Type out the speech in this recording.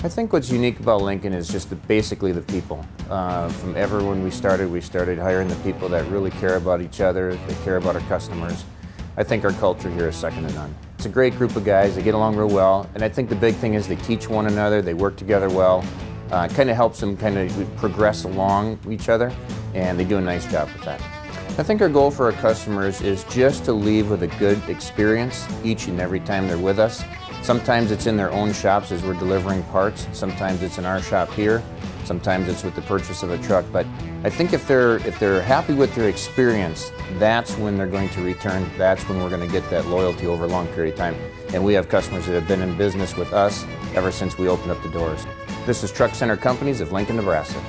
I think what's unique about Lincoln is just the, basically the people. Uh, from ever when we started, we started hiring the people that really care about each other, they care about our customers. I think our culture here is second to none. It's a great group of guys, they get along real well, and I think the big thing is they teach one another, they work together well. Uh, kind of helps them kind of progress along each other, and they do a nice job with that. I think our goal for our customers is just to leave with a good experience each and every time they're with us. Sometimes it's in their own shops as we're delivering parts. Sometimes it's in our shop here. Sometimes it's with the purchase of a truck. But I think if they're, if they're happy with their experience, that's when they're going to return. That's when we're going to get that loyalty over a long period of time. And we have customers that have been in business with us ever since we opened up the doors. This is Truck Center Companies of Lincoln, Nebraska.